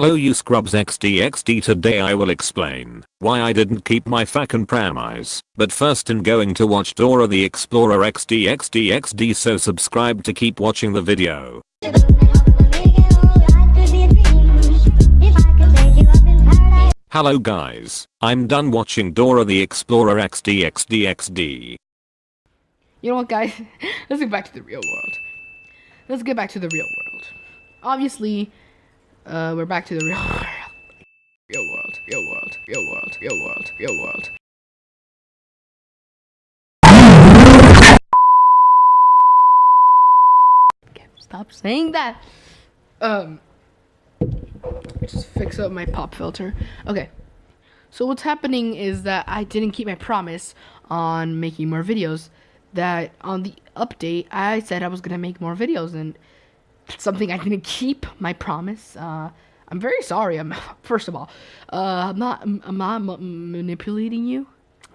Hello you scrubs XDXD today I will explain why I didn't keep my fucking promise. But first I'm going to watch Dora the Explorer XDXDXD so subscribe to keep watching the video. Hello guys, I'm done watching Dora the Explorer XDXDXD. You know what guys, let's get back to the real world. Let's get back to the real world. Obviously, uh, we're back to the real world. Real world, real world, real world, real world, real world. Stop saying that. Um, just fix up my pop filter. Okay. So what's happening is that I didn't keep my promise on making more videos. That on the update, I said I was gonna make more videos, and something I didn't keep my promise. Uh, I'm very sorry. I'm first of all, uh, I'm not. I'm not manipulating you.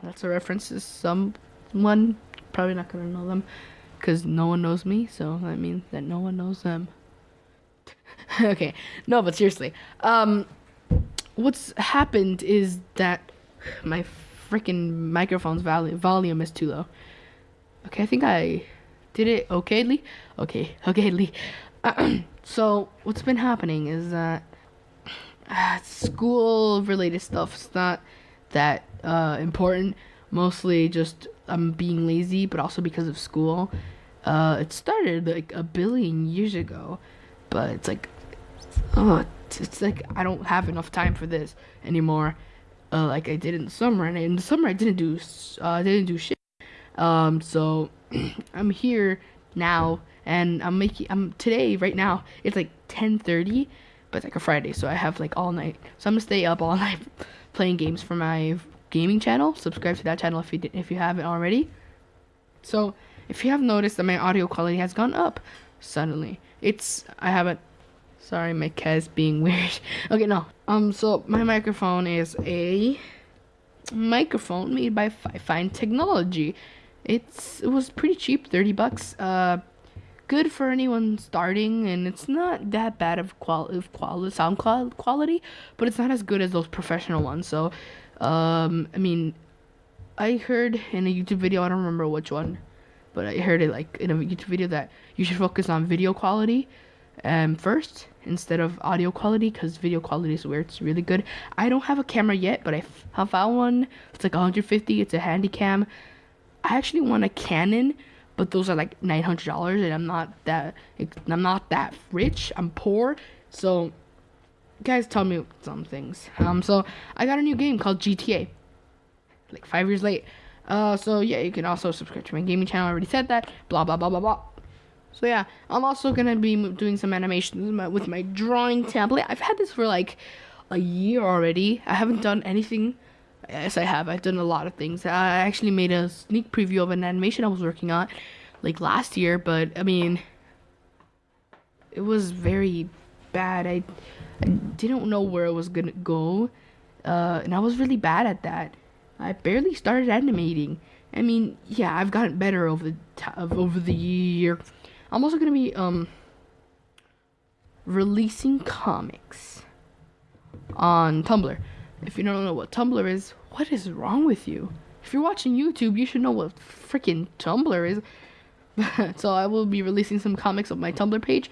That's a reference to someone. Probably not gonna know them, because no one knows me. So that means that no one knows them. okay, no, but seriously, um, what's happened is that my freaking microphone's volume volume is too low. Okay, I think I did it okayly. Okay, okayly. so what's been happening is that uh, school related stuff is not that uh, important. Mostly just I'm being lazy, but also because of school. Uh, it started like a billion years ago, but it's like, oh, it's, like I don't have enough time for this anymore. Uh, like I did in the summer, and in the summer I didn't do uh, didn't do shit. Um, so I'm here now and I'm making I'm today right now it's like 10:30 but it's like a Friday so I have like all night. So I'm gonna stay up all night playing games for my gaming channel. Subscribe to that channel if you did, if you haven't already. So if you have noticed that my audio quality has gone up suddenly it's I haven't sorry my cat is being weird. Okay no. Um so my microphone is a microphone made by Fifine Technology. It's it was pretty cheap 30 bucks. Uh good for anyone starting, and it's not that bad of quality, of quality sound qual- quality, but it's not as good as those professional ones. So, um, I mean, I heard in a YouTube video, I don't remember which one, but I heard it like in a YouTube video that you should focus on video quality um, first instead of audio quality because video quality is where it's really good. I don't have a camera yet, but I have found one. It's like 150. It's a handy cam. I actually want a Canon but those are like nine hundred dollars, and I'm not that I'm not that rich. I'm poor, so guys tell me some things. Um, so I got a new game called GTA, like five years late. Uh, so yeah, you can also subscribe to my gaming channel. I already said that. Blah blah blah blah blah. So yeah, I'm also gonna be doing some animations with my, with my drawing tablet. I've had this for like a year already. I haven't done anything Yes, I have. I've done a lot of things. I actually made a sneak preview of an animation I was working on, like last year. But I mean, it was very bad. I, I didn't know where it was gonna go, uh, and I was really bad at that. I barely started animating. I mean, yeah, I've gotten better over the t- over the year. I'm also gonna be um releasing comics on Tumblr. If you don't know what Tumblr is, what is wrong with you? If you're watching YouTube, you should know what freaking Tumblr is. so I will be releasing some comics on my Tumblr page.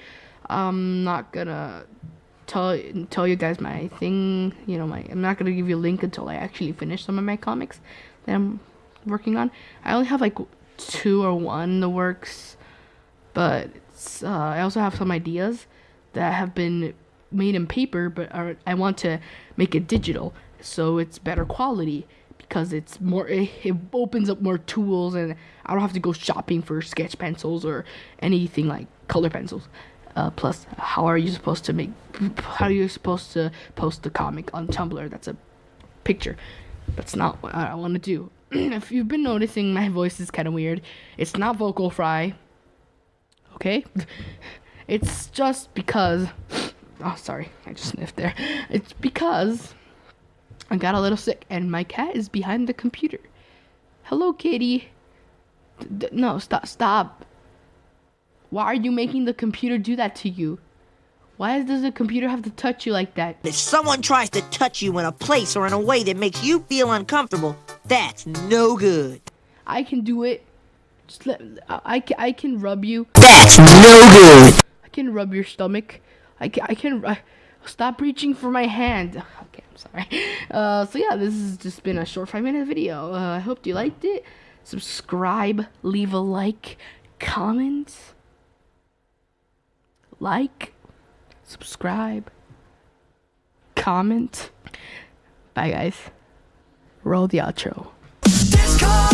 I'm not gonna tell tell you guys my thing. You know, my I'm not gonna give you a link until I actually finish some of my comics that I'm working on. I only have like two or one in the works, but uh, I also have some ideas that have been made in paper, but I want to make it digital so it's better quality because it's more it, it, opens up more tools and I don't have to go shopping for sketch pencils or anything like color pencils. Uh, plus, how are you supposed to make? How are you supposed to post the comic on Tumblr? That's a picture. That's not what I want to do. if you've been noticing, my voice is kind of weird. It's not vocal fry. Okay, it's just because Oh, sorry. I just sniffed there. It's because I got a little sick and my cat is behind the computer. Hello, kitty. D- no, stop. Stop. Why are you making the computer do that to you? Why does the computer have to touch you like that? If someone tries to touch you in a place or in a way that makes you feel uncomfortable, that's no good. I can do it. Just let I, I can rub you. That's no good. I can rub your stomach. I can, I can stop reaching for my hand. Okay, I'm sorry. Uh, so yeah, this has just been a short five minute video. Uh, I hope you liked it. Subscribe, leave a like, comment, like, subscribe, comment. Bye guys. Roll the outro. Discord,